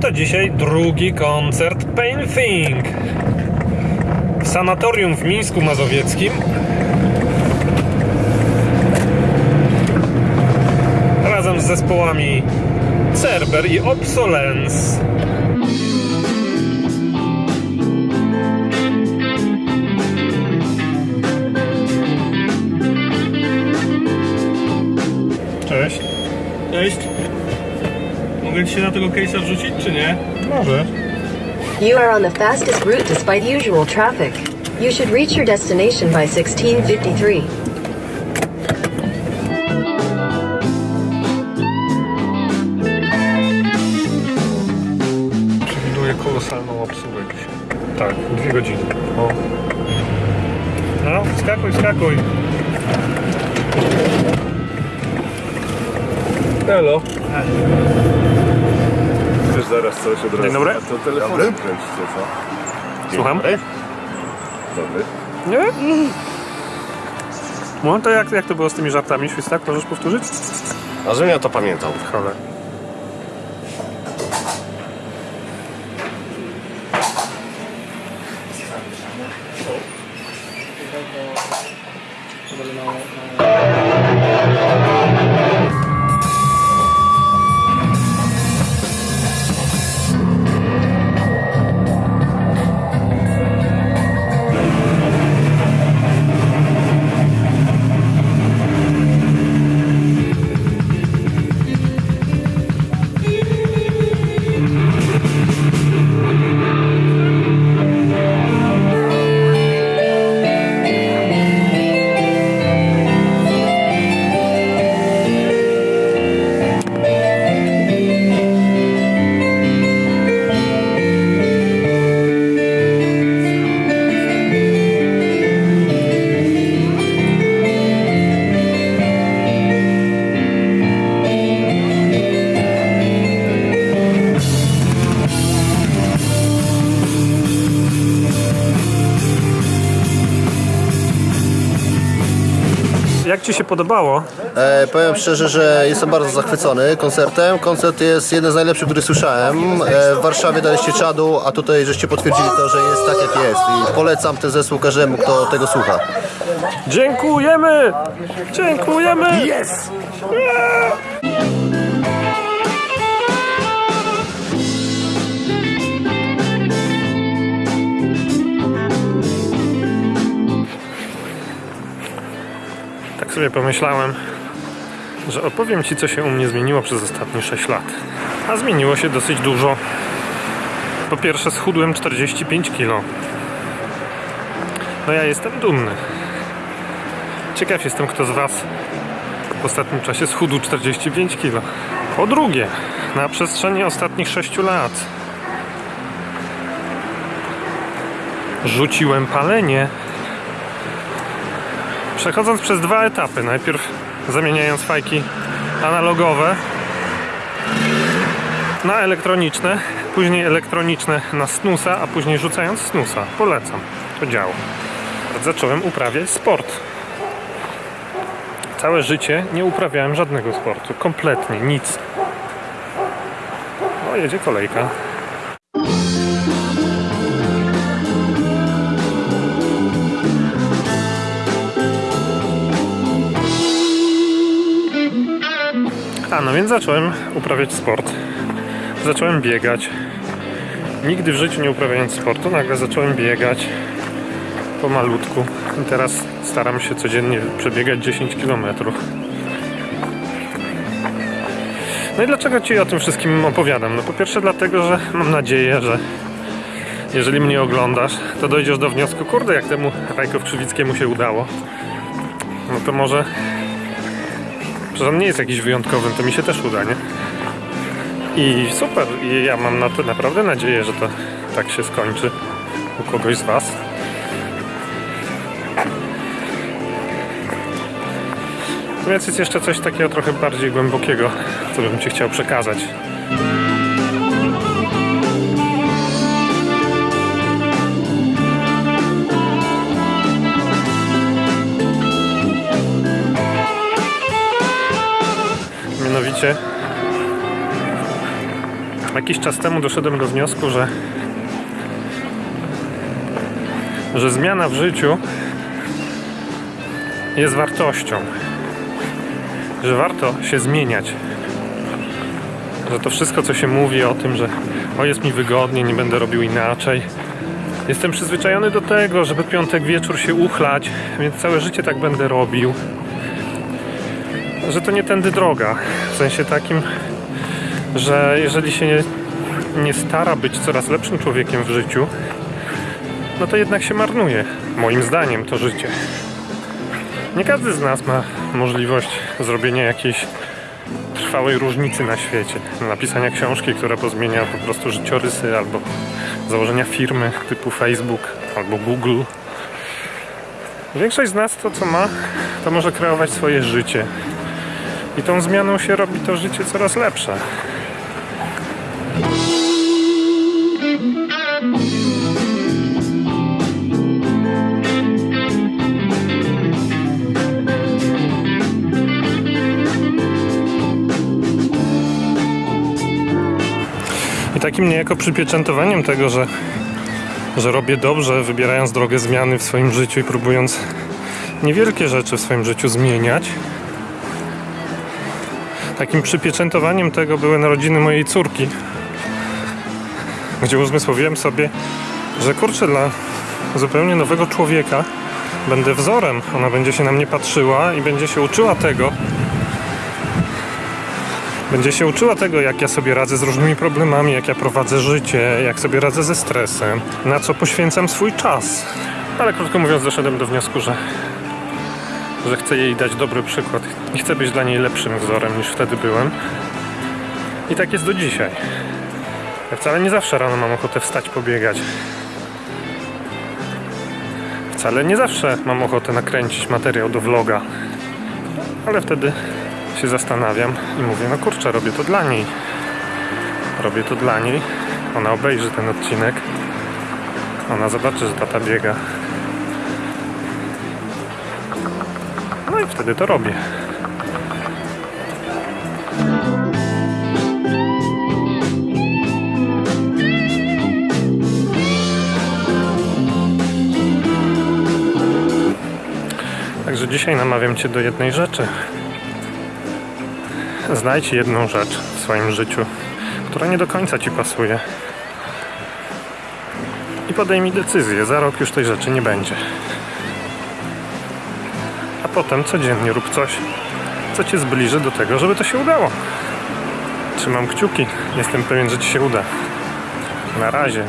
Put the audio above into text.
To dzisiaj drugi koncert Pain Thing w sanatorium w Mińsku Mazowieckim. Razem z zespołami Cerber i Obsolence. Cześć. Cześć. Mogę ci się na tego case'a wrzucić, czy nie? Może. You are on the fastest route despite usual traffic. You should reach your destination by 1653. Przewiduję kolosalną obsługę. Tak, dwie godziny. O. No, skakuj, skakuj. Hello. Chcesz zaraz coś od razu? Dzień dobry. A to telefonem kręcicie, co? Dzień Słucham? Dobry. Dobry. Nie? No to jak, jak to było z tymi żartami, Świstak? Możesz powtórzyć? A żebym ja to pamiętał. Cholera. Jak Ci się podobało? E, powiem szczerze, że jestem bardzo zachwycony koncertem. Koncert jest jeden z najlepszych, który słyszałem. E, w Warszawie daliście czadu, a tutaj żeście potwierdzili to, że jest tak jak jest. I polecam ten zespół każdemu, kto tego słucha. Dziękujemy! Dziękujemy! Jest! Tak sobie pomyślałem, że opowiem Ci, co się u mnie zmieniło przez ostatnie 6 lat. A zmieniło się dosyć dużo. Po pierwsze, schudłem 45 kg. No ja jestem dumny. Ciekaw jestem, kto z Was w ostatnim czasie schudł 45 kg. Po drugie, na przestrzeni ostatnich 6 lat rzuciłem palenie. Przechodząc przez dwa etapy. Najpierw zamieniając fajki analogowe na elektroniczne, później elektroniczne na snusa, a później rzucając snusa. Polecam. To działa. Zacząłem uprawiać sport. Całe życie nie uprawiałem żadnego sportu. Kompletnie nic. O, jedzie kolejka. A no więc zacząłem uprawiać sport. Zacząłem biegać. Nigdy w życiu nie uprawiając sportu, nagle zacząłem biegać pomalutku. I teraz staram się codziennie przebiegać 10 km. No i dlaczego Ci o tym wszystkim opowiadam? No po pierwsze dlatego, że mam nadzieję, że jeżeli mnie oglądasz, to dojdziesz do wniosku, kurde, jak temu Rajkow Krzywickiemu się udało. No to może... Przecież on nie jest jakiś wyjątkowym, to mi się też uda, nie? I super, i ja mam na to naprawdę nadzieję, że to tak się skończy u kogoś z Was. Więc jest jeszcze coś takiego trochę bardziej głębokiego, co bym Ci chciał przekazać. Mianowicie Jakiś czas temu doszedłem do wniosku, że że zmiana w życiu jest wartością. Że warto się zmieniać. Że to wszystko, co się mówi o tym, że o jest mi wygodnie, nie będę robił inaczej. Jestem przyzwyczajony do tego, żeby piątek wieczór się uchlać, więc całe życie tak będę robił. Że to nie tędy droga. W sensie takim, że jeżeli się nie, nie stara być coraz lepszym człowiekiem w życiu, no to jednak się marnuje. Moim zdaniem to życie. Nie każdy z nas ma możliwość zrobienia jakiejś trwałej różnicy na świecie. Napisania książki, która pozmienia po prostu życiorysy albo założenia firmy typu Facebook albo Google. Większość z nas to co ma, to może kreować swoje życie. I tą zmianą się robi to życie coraz lepsze. I takim niejako przypieczętowaniem tego, że, że robię dobrze, wybierając drogę zmiany w swoim życiu i próbując niewielkie rzeczy w swoim życiu zmieniać. Takim przypieczętowaniem tego były narodziny mojej córki, gdzie uzmysłowiłem sobie, że kurczę, dla zupełnie nowego człowieka będę wzorem. Ona będzie się na mnie patrzyła i będzie się uczyła tego, będzie się uczyła tego, jak ja sobie radzę z różnymi problemami, jak ja prowadzę życie, jak sobie radzę ze stresem, na co poświęcam swój czas. Ale krótko mówiąc, doszedłem do wniosku, że, że chcę jej dać dobry przykład i chcę być dla niej lepszym wzorem niż wtedy byłem. I tak jest do dzisiaj. Ja wcale nie zawsze rano mam ochotę wstać, pobiegać. Wcale nie zawsze mam ochotę nakręcić materiał do vloga. Ale wtedy się zastanawiam i mówię, no kurczę, robię to dla niej. Robię to dla niej. Ona obejrzy ten odcinek. Ona zobaczy, że tata biega. No i wtedy to robię. Także dzisiaj namawiam Cię do jednej rzeczy. Znajdź jedną rzecz w swoim życiu, która nie do końca ci pasuje. I podejmij decyzję. Za rok już tej rzeczy nie będzie. Potem codziennie rób coś, co cię zbliży do tego, żeby to się udało. Trzymam kciuki. Jestem pewien, że ci się uda. Na razie.